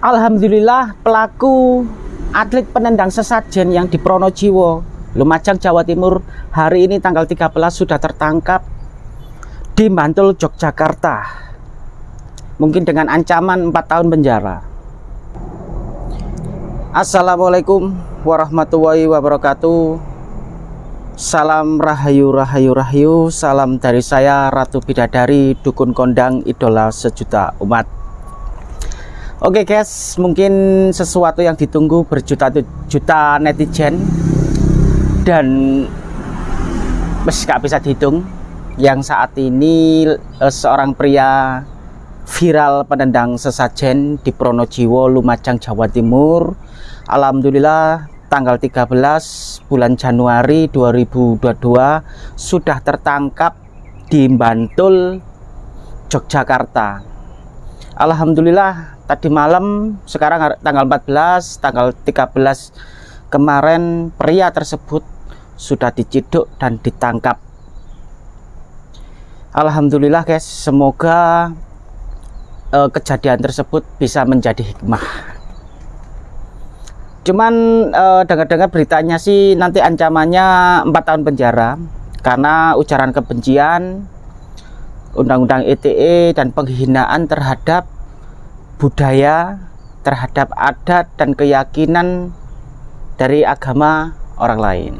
Alhamdulillah pelaku atlet penendang sesajen yang di Pronojiwo, Lumajang, Jawa Timur hari ini tanggal 13 sudah tertangkap di Bantul, Yogyakarta. Mungkin dengan ancaman 4 tahun penjara. Assalamualaikum warahmatullahi wabarakatuh. Salam rahayu rahayu rahayu, salam dari saya Ratu Bidadari, dukun kondang idola sejuta umat. Oke okay guys, mungkin sesuatu yang ditunggu berjuta-juta netizen dan meski gak bisa dihitung yang saat ini eh, seorang pria viral penendang sesajen di Pronojiwo, Lumajang, Jawa Timur. Alhamdulillah tanggal 13 bulan Januari 2022 sudah tertangkap di Bantul, Yogyakarta. Alhamdulillah tadi malam sekarang tanggal 14 tanggal 13 kemarin pria tersebut sudah diciduk dan ditangkap. Alhamdulillah guys semoga uh, kejadian tersebut bisa menjadi hikmah. Cuman uh, dengar-dengar beritanya sih nanti ancamannya 4 tahun penjara karena ujaran kebencian undang-undang ITE dan penghinaan terhadap budaya terhadap adat dan keyakinan dari agama orang lain.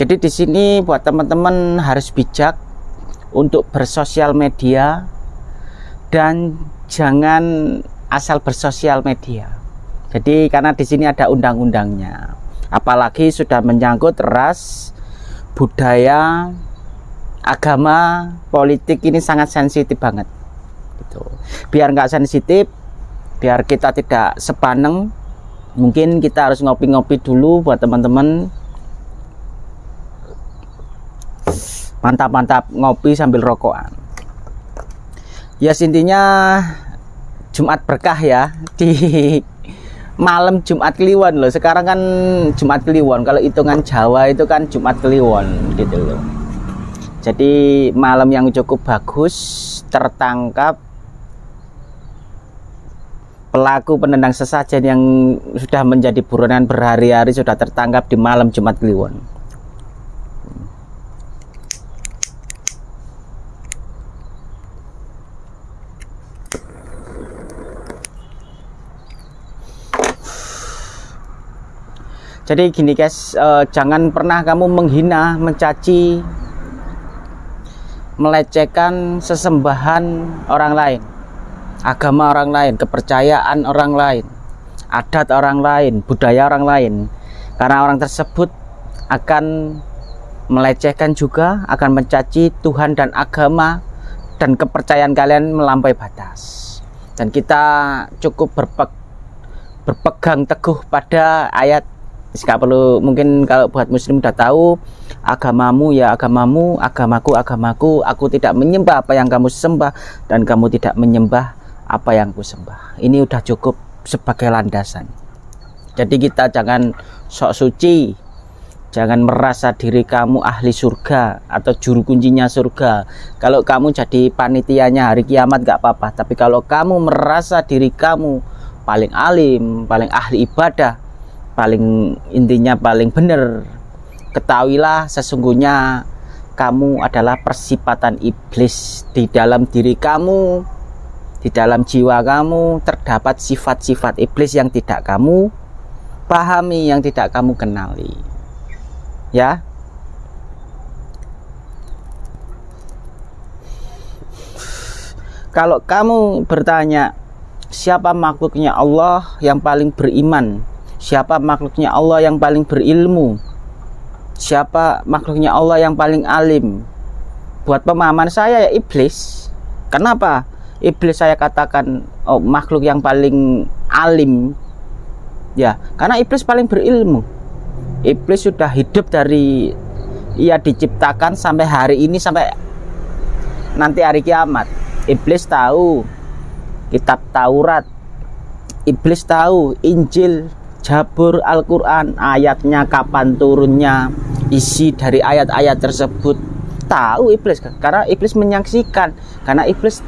Jadi di sini buat teman-teman harus bijak untuk bersosial media dan jangan asal bersosial media. Jadi karena di sini ada undang-undangnya. Apalagi sudah menyangkut ras, budaya, agama, politik ini sangat sensitif banget. Gitu. Biar nggak sensitif, biar kita tidak sepaneng mungkin kita harus ngopi-ngopi dulu buat teman-teman. Mantap-mantap ngopi sambil rokokan. Ya intinya Jumat berkah ya. Di malam Jumat Kliwon loh. Sekarang kan Jumat Kliwon. Kalau hitungan Jawa itu kan Jumat Kliwon gitu loh. Jadi malam yang cukup bagus tertangkap pelaku penendang sesajen yang sudah menjadi buronan berhari-hari sudah tertangkap di malam Jumat Kliwon. Jadi gini guys, eh, jangan pernah kamu menghina, mencaci, melecehkan sesembahan orang lain agama orang lain, kepercayaan orang lain, adat orang lain, budaya orang lain. Karena orang tersebut akan melecehkan juga, akan mencaci Tuhan dan agama dan kepercayaan kalian melampaui batas. Dan kita cukup berpe berpegang teguh pada ayat Gak perlu mungkin kalau buat muslim udah tahu agamamu ya agamamu, agamaku agamaku, aku tidak menyembah apa yang kamu sembah dan kamu tidak menyembah apa yang kusembah. Ini udah cukup sebagai landasan. Jadi kita jangan sok suci jangan merasa diri kamu ahli surga atau juru kuncinya surga. Kalau kamu jadi panitianya hari kiamat gak apa-apa tapi kalau kamu merasa diri kamu paling alim paling ahli ibadah paling intinya paling benar ketahuilah sesungguhnya kamu adalah persipatan iblis di dalam diri kamu di dalam jiwa kamu terdapat sifat-sifat iblis yang tidak kamu pahami, yang tidak kamu kenali. Ya. Kalau kamu bertanya, siapa makhluknya Allah yang paling beriman? Siapa makhluknya Allah yang paling berilmu? Siapa makhluknya Allah yang paling alim? Buat pemahaman saya ya iblis. Kenapa? Iblis saya katakan oh, makhluk yang paling alim. Ya karena iblis paling berilmu. Iblis sudah hidup dari ia diciptakan sampai hari ini sampai nanti hari kiamat. Iblis tahu kitab Taurat. Iblis tahu Injil Jabur Al-Quran ayatnya kapan turunnya isi dari ayat-ayat tersebut. Tahu iblis karena iblis menyaksikan. Karena iblis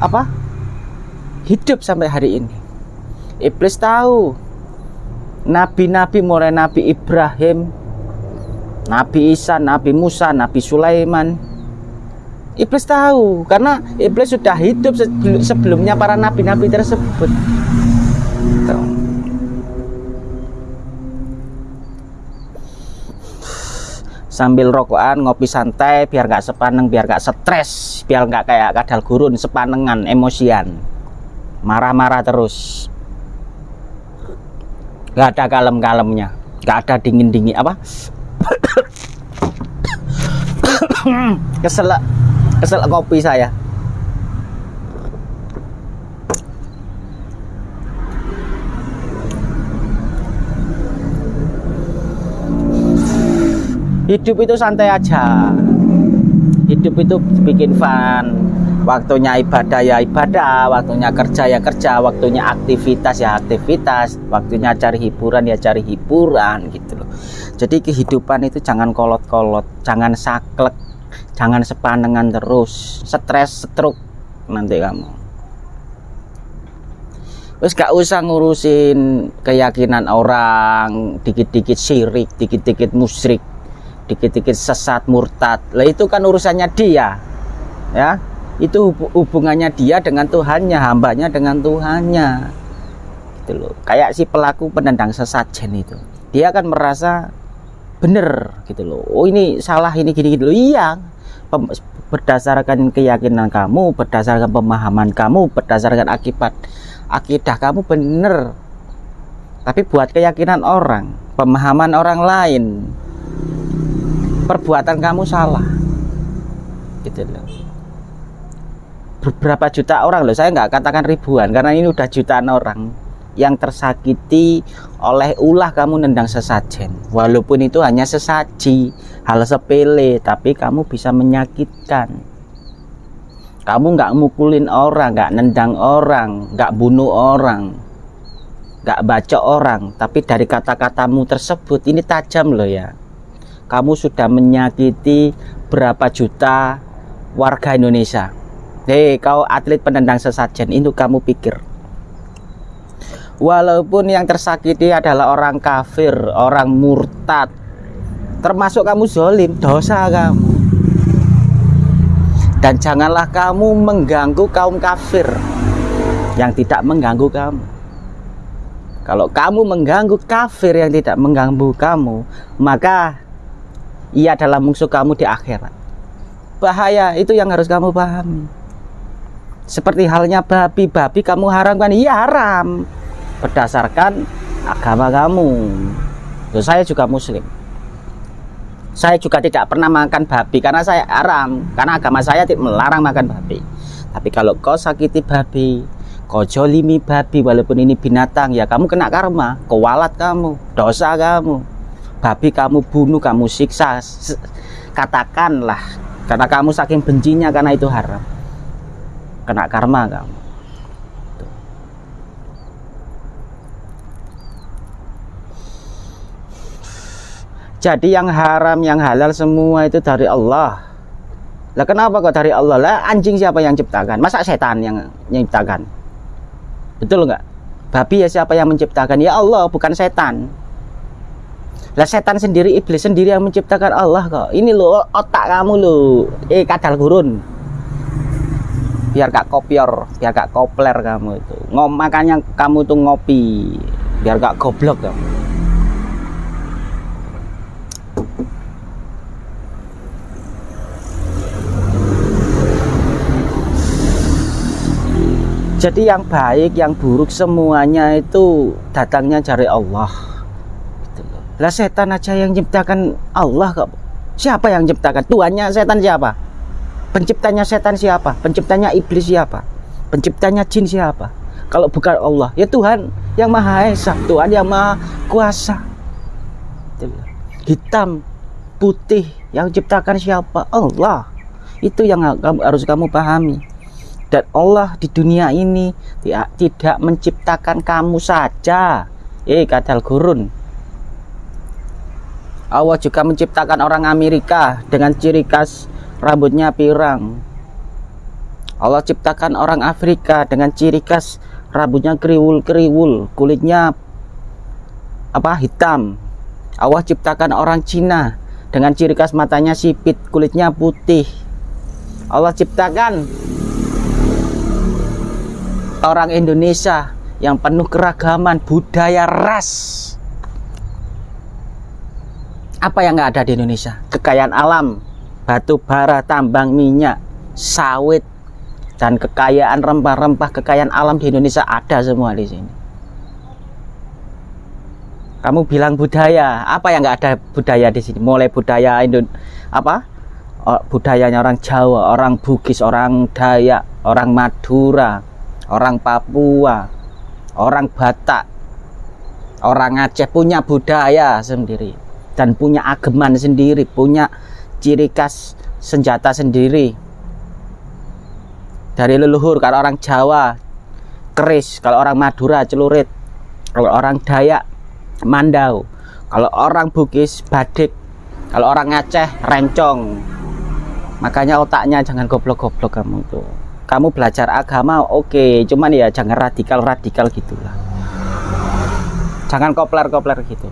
apa? Hidup sampai hari ini. Iblis tahu. Nabi-nabi mulai nabi Ibrahim Nabi Isa, Nabi Musa, Nabi Sulaiman. Iblis tahu karena iblis sudah hidup sebelumnya para nabi-nabi tersebut. Sambil rokokan, ngopi santai, biar nggak sepaneng, biar nggak stres, biar nggak kayak kadal gurun, sepanengan, emosian, marah-marah terus. Gak ada kalem-kalemnya, gak ada dingin-dingin apa? Kesel kesel kopi saya hidup itu santai aja. Hidup itu bikin fun. Waktunya ibadah ya ibadah waktunya kerja ya kerja waktunya aktivitas ya aktivitas waktunya cari hiburan ya cari hiburan gitu loh. Jadi kehidupan itu jangan kolot-kolot jangan saklek jangan sepanengan terus. Stres stroke nanti kamu. Terus gak usah ngurusin keyakinan orang, dikit-dikit syirik, dikit-dikit musyrik, dikit-dikit sesat murtad. Lah itu kan urusannya dia. Ya. Itu hubungannya dia dengan Tuhannya, hambanya dengan Tuhannya. Gitu loh. Kayak si pelaku penendang sesajen itu. Dia akan merasa bener gitu loh. Oh ini salah ini gini-gini loh. Iya berdasarkan keyakinan kamu, berdasarkan pemahaman kamu, berdasarkan akibat akidah kamu benar. Tapi buat keyakinan orang, pemahaman orang lain, perbuatan kamu salah. Gitu loh. Beberapa juta orang loh, saya nggak katakan ribuan karena ini udah jutaan orang yang tersakiti oleh ulah kamu nendang sesajen walaupun itu hanya sesaji hal sepele tapi kamu bisa menyakitkan kamu nggak mukulin orang nggak nendang orang nggak bunuh orang nggak baca orang tapi dari kata-katamu tersebut ini tajam loh ya kamu sudah menyakiti berapa juta warga Indonesia hei kau atlet penendang sesajen itu kamu pikir walaupun yang tersakiti adalah orang kafir, orang murtad, termasuk kamu zolim, dosa kamu. Dan janganlah kamu mengganggu kaum kafir yang tidak mengganggu kamu. Kalau kamu mengganggu kafir yang tidak mengganggu kamu, maka ia adalah musuh kamu di akhirat. Bahaya itu yang harus kamu pahami. Seperti halnya babi-babi kamu haramkan, iya haram. Berdasarkan agama kamu. Saya juga muslim. Saya juga tidak pernah makan babi karena saya haram. Karena agama saya melarang makan babi. Tapi kalau kau sakiti babi kau jolimi babi walaupun ini binatang ya kamu kena karma kewalat kamu dosa kamu babi kamu bunuh kamu siksa katakanlah karena kamu saking bencinya karena itu haram kena karma kamu Jadi yang haram, yang halal semua itu dari Allah. Lah kenapa kok dari Allah? Lah anjing siapa yang ciptakan? Masa setan yang menciptakan? Betul nggak? Babi ya siapa yang menciptakan? Ya Allah, bukan setan. Lah setan sendiri, iblis sendiri yang menciptakan Allah kok. Ini lo otak kamu lo. Eh kadal gurun. Biar gak kopior, biar gak kopler kamu itu. Ngom makanya kamu tuh ngopi. Biar gak goblok kamu. Jadi yang baik, yang buruk semuanya itu datangnya dari Allah. Lah setan aja yang ciptakan Allah kok. Siapa yang ciptakan? Tuhannya setan siapa? Penciptanya setan siapa? Penciptanya iblis siapa? Penciptanya jin siapa? Kalau bukan Allah, ya Tuhan yang Maha Esa, Tuhan yang Maha Kuasa. Gitu Hitam, putih, yang ciptakan siapa? Allah. Itu yang harus kamu pahami dan Allah di dunia ini tidak, tidak menciptakan kamu saja eh kadal gurun Allah juga menciptakan orang Amerika dengan ciri khas rambutnya pirang. Allah ciptakan orang Afrika dengan ciri khas rambutnya kriwul-kriwul kulitnya apa hitam. Allah ciptakan orang Cina dengan ciri khas matanya sipit kulitnya putih. Allah ciptakan orang Indonesia yang penuh keragaman budaya ras apa yang nggak ada di Indonesia? Kekayaan alam batu bara tambang minyak sawit dan kekayaan rempah-rempah kekayaan alam di Indonesia ada semua di sini. Kamu bilang budaya apa yang nggak ada budaya di sini? Mulai budaya Indon apa? Oh, budayanya orang Jawa orang Bugis orang Dayak orang Madura orang Papua orang Batak orang Aceh punya budaya sendiri dan punya ageman sendiri punya ciri khas senjata sendiri. Dari leluhur kalau orang Jawa keris. Kalau orang Madura celurit. Kalau orang Dayak mandau. Kalau orang Bugis badik. Kalau orang Aceh rencong. Makanya otaknya jangan goblok-goblok kamu tuh kamu belajar agama oke. Okay. cuman ya jangan radikal-radikal gitulah. Jangan kopler-kopler gitu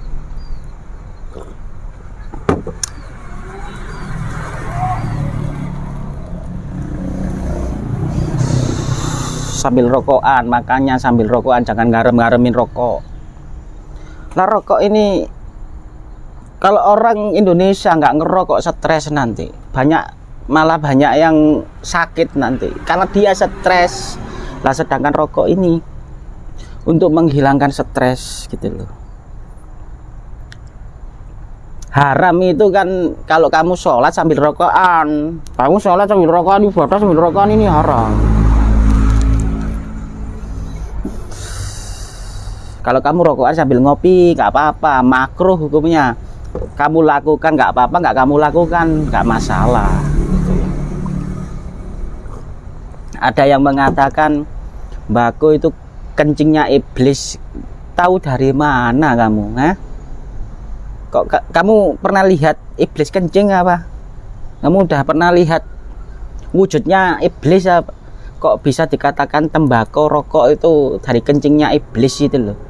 sambil rokokan makanya sambil rokokan jangan ngarem-ngaremin rokok. Lah rokok ini kalau orang Indonesia nggak ngerokok stres nanti. Banyak malah banyak yang sakit nanti. Karena dia stres. Lah sedangkan rokok ini untuk menghilangkan stres gitu loh. Haram itu kan kalau kamu sholat sambil rokokan. Kamu sholat sambil rokokan ibadah sambil rokokan ini haram kalau kamu rokokan sambil ngopi nggak apa-apa. Makruh hukumnya. Kamu lakukan nggak apa-apa nggak kamu lakukan nggak masalah. Ada yang mengatakan bako itu kencingnya iblis. Tahu dari mana kamu ha? kok kamu pernah lihat iblis kencing apa? Kamu udah pernah lihat wujudnya iblis apa? Kok bisa dikatakan tembakau rokok itu dari kencingnya iblis itu loh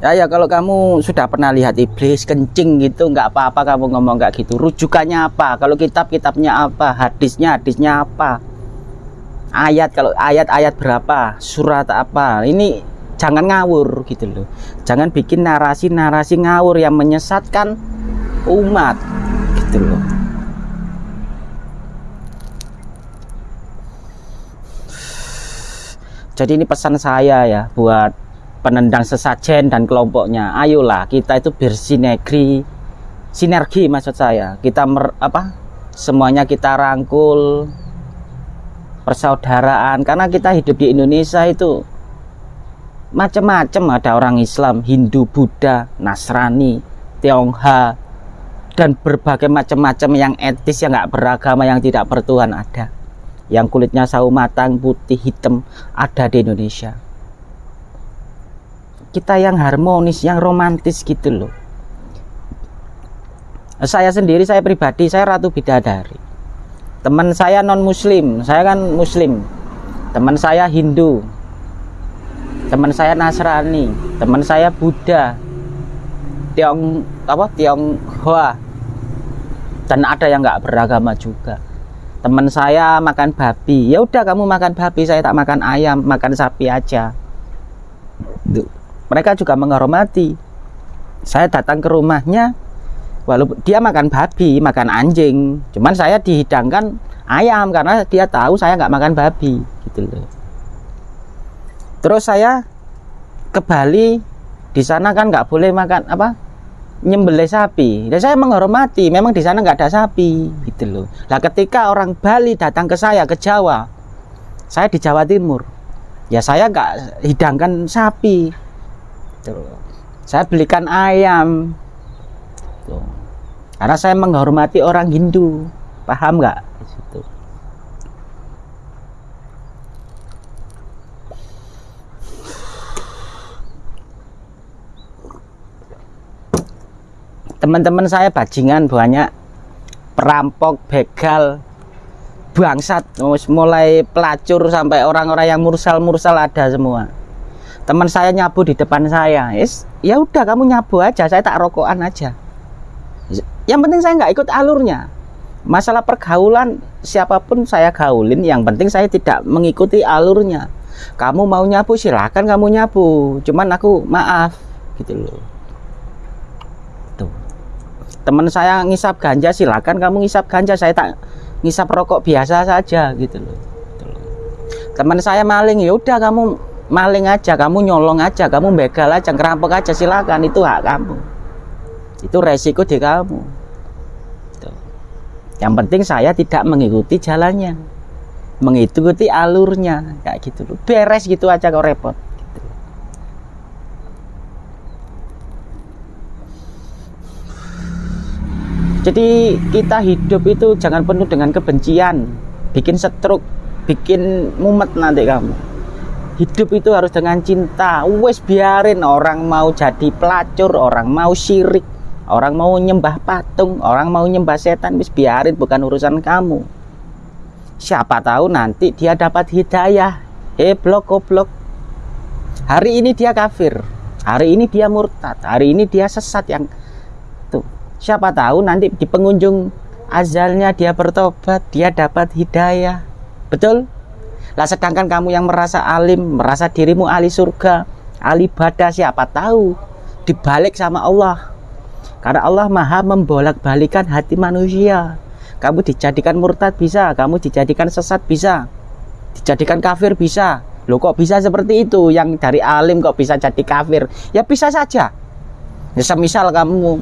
ya ya kalau kamu sudah pernah lihat iblis kencing gitu nggak apa-apa kamu ngomong nggak gitu. Rujukannya apa? Kalau kitab kitabnya apa? Hadisnya hadisnya apa? Ayat kalau ayat-ayat berapa? Surat apa? Ini jangan ngawur gitu loh. Jangan bikin narasi-narasi ngawur yang menyesatkan umat gitu loh. Jadi ini pesan saya ya buat penendang sesajen dan kelompoknya. Ayolah kita itu bersinergi. Sinergi maksud saya. Kita mer, apa semuanya kita rangkul. Persaudaraan. Karena kita hidup di Indonesia itu macam-macam ada orang Islam Hindu Buddha Nasrani Tionghoa dan berbagai macam-macam yang etis yang nggak beragama yang tidak bertuhan ada. Yang kulitnya sawo matang putih hitam ada di Indonesia kita yang harmonis, yang romantis gitu loh. Saya sendiri, saya pribadi, saya ratu bidadari. Teman saya non muslim, saya kan muslim. Teman saya Hindu. Teman saya Nasrani, teman saya Buddha. Tiong apa? Tionghoa. Dan ada yang nggak beragama juga. Teman saya makan babi. Ya udah kamu makan babi, saya tak makan ayam, makan sapi aja. Tuh mereka juga menghormati. Saya datang ke rumahnya walaupun dia makan babi makan anjing. Cuman saya dihidangkan ayam karena dia tahu saya nggak makan babi gitu loh. Terus saya ke Bali di sana kan nggak boleh makan apa nyembelih sapi. Dan saya menghormati memang di sana nggak ada sapi gitu loh. Lah ketika orang Bali datang ke saya ke Jawa saya di Jawa Timur ya saya nggak hidangkan sapi Gitu. Saya belikan ayam. Tuh. Karena saya menghormati orang Hindu. Paham nggak? Situ. Teman-teman saya bajingan banyak perampok, begal, bangsat mulai pelacur sampai orang-orang yang mursal-mursal ada semua teman saya nyabu di depan saya. Yes, ya udah kamu nyabu aja. Saya tak rokokan aja. Yang penting saya nggak ikut alurnya. Masalah pergaulan siapa pun saya gaulin yang penting saya tidak mengikuti alurnya. Kamu mau nyabu silahkan kamu nyabu. Cuman aku maaf. Gitu loh. Teman saya ngisap ganja silahkan kamu ngisap ganja. Saya tak ngisap rokok biasa saja. Gitu loh, gitu loh. teman saya maling ya udah kamu maling aja kamu nyolong aja kamu begal aja ngerampok aja silakan itu hak kamu itu resiko di kamu gitu. yang penting saya tidak mengikuti jalannya mengikuti alurnya kayak gitu loh beres gitu aja kok repot Jadi kita hidup itu jangan penuh dengan kebencian, bikin stroke, bikin mumet nanti kamu. Hidup itu harus dengan cinta. Wes biarin orang mau jadi pelacur, orang mau syirik, orang mau nyembah patung, orang mau nyembah setan, wes biarin bukan urusan kamu. Siapa tahu nanti dia dapat hidayah. Eh blok goblok. Hari ini dia kafir, hari ini dia murtad, hari ini dia sesat yang siapa tahu nanti di pengunjung azalnya dia bertobat dia dapat hidayah betul lah sedangkan kamu yang merasa alim merasa dirimu ahli surga ahli badah siapa tahu dibalik sama Allah. Karena Allah maha membolak balikan hati manusia. Kamu dijadikan murtad bisa kamu dijadikan sesat bisa dijadikan kafir bisa. Lo kok bisa seperti itu? Yang dari alim kok bisa jadi kafir? Ya bisa saja. Ya semisal kamu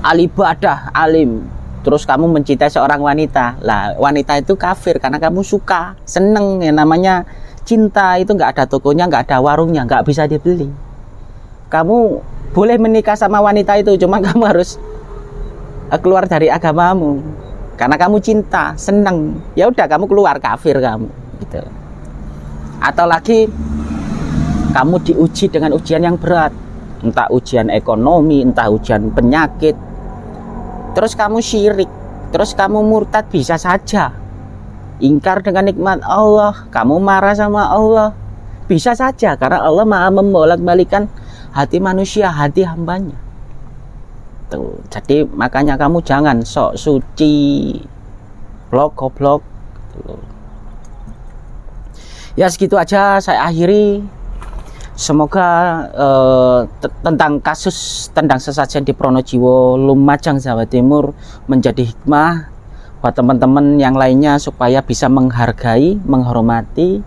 alibadah alim terus kamu mencintai seorang wanita. Lah wanita itu kafir karena kamu suka seneng ya namanya cinta. Itu nggak ada tokonya nggak ada warungnya nggak bisa dibeli. Kamu boleh menikah sama wanita itu cuma kamu harus eh, keluar dari agamamu. Karena kamu cinta seneng. Ya udah kamu keluar kafir kamu gitu. Atau lagi kamu diuji dengan ujian yang berat. Entah ujian ekonomi entah ujian penyakit terus kamu syirik. Terus kamu murtad bisa saja. Ingkar dengan nikmat Allah. Kamu marah sama Allah. Bisa saja karena Allah maha membolak-balikan hati manusia hati hambanya. Tuh jadi makanya kamu jangan sok suci. Blok goblok. Ya segitu aja saya akhiri Semoga uh, tentang kasus tendang sesajen di Pronojiwo, Lumajang, Jawa Timur menjadi hikmah buat teman-teman yang lainnya supaya bisa menghargai, menghormati,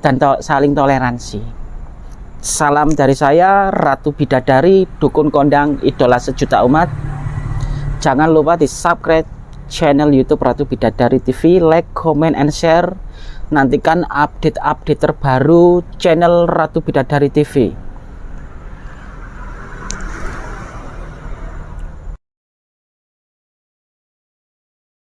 dan to saling toleransi. Salam dari saya, Ratu Bidadari, Dukun Kondang, Idola Sejuta Umat. Jangan lupa di subscribe channel YouTube Ratu Bidadari TV, like, comment, and share nantikan update-update terbaru channel Ratu Bidadari TV